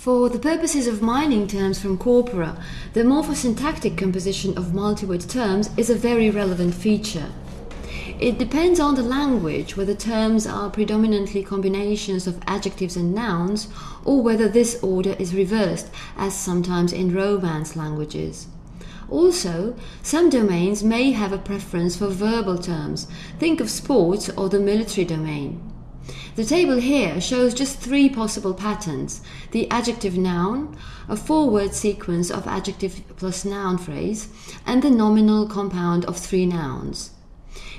For the purposes of mining terms from corpora, the morphosyntactic composition of multi-word terms is a very relevant feature. It depends on the language whether terms are predominantly combinations of adjectives and nouns or whether this order is reversed, as sometimes in Romance languages. Also, some domains may have a preference for verbal terms. Think of sports or the military domain. The table here shows just three possible patterns. The adjective noun, a four-word sequence of adjective plus noun phrase, and the nominal compound of three nouns.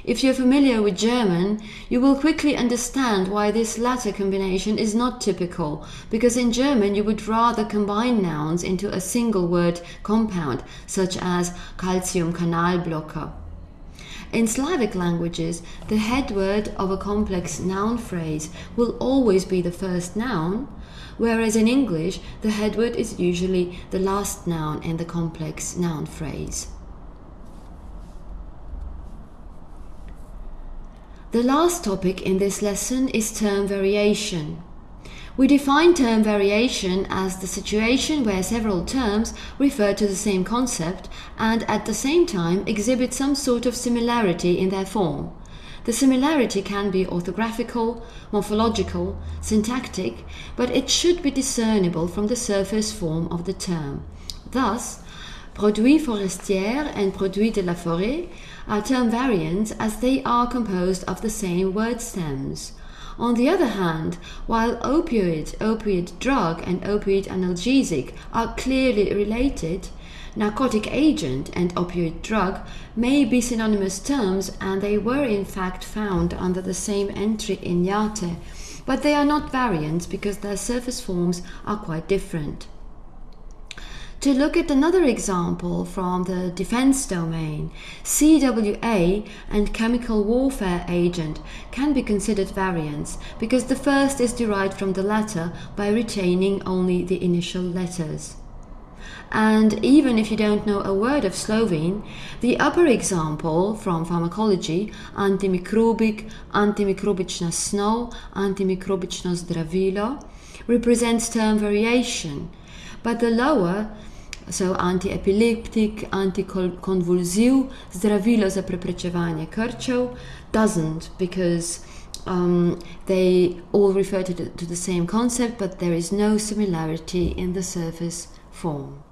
If you're familiar with German, you will quickly understand why this latter combination is not typical, because in German you would rather combine nouns into a single word compound, such as calcium blocker. In Slavic languages, the head word of a complex noun phrase will always be the first noun, whereas in English, the head word is usually the last noun in the complex noun phrase. The last topic in this lesson is term variation. We define term variation as the situation where several terms refer to the same concept and at the same time exhibit some sort of similarity in their form. The similarity can be orthographical, morphological, syntactic, but it should be discernible from the surface form of the term. Thus, produit forestière and produit de la forêt are term variants as they are composed of the same word stems. On the other hand, while opioid, opioid drug, and opioid analgesic are clearly related, narcotic agent and opioid drug may be synonymous terms and they were in fact found under the same entry in IATE, but they are not variants because their surface forms are quite different. To look at another example from the defense domain, CWA and chemical warfare agent can be considered variants because the first is derived from the latter by retaining only the initial letters. And even if you don't know a word of Slovene, the upper example from pharmacology, antimikrobik, antimikrobična snov, antimikrobično zdravilo, represents term variation, but the lower so antiepileptic, anticonvulsive, zdravilo za preprečevanje krčev doesn't because um, they all refer to the, to the same concept but there is no similarity in the surface form.